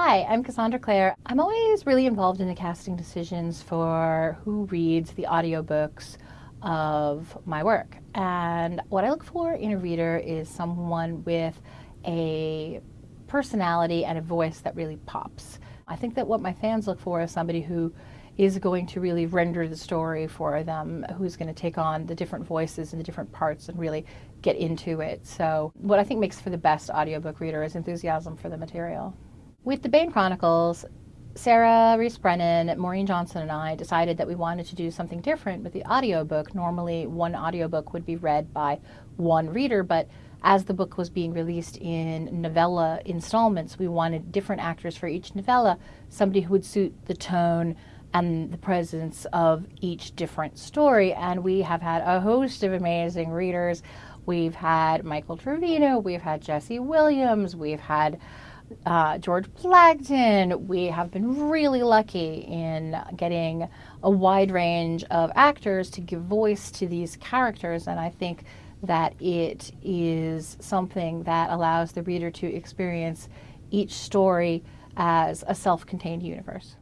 Hi, I'm Cassandra Clare. I'm always really involved in the casting decisions for who reads the audiobooks of my work. And what I look for in a reader is someone with a personality and a voice that really pops. I think that what my fans look for is somebody who is going to really render the story for them, who's going to take on the different voices and the different parts and really get into it. So what I think makes for the best audiobook reader is enthusiasm for the material. With the Bane Chronicles, Sarah Rees Brennan, Maureen Johnson, and I decided that we wanted to do something different with the audiobook. Normally, one audiobook would be read by one reader, but as the book was being released in novella installments, we wanted different actors for each novella, somebody who would suit the tone and the presence of each different story. And we have had a host of amazing readers. We've had Michael Trevino, we've had Jesse Williams, we've had uh, George Blagden. We have been really lucky in getting a wide range of actors to give voice to these characters, and I think that it is something that allows the reader to experience each story as a self contained universe.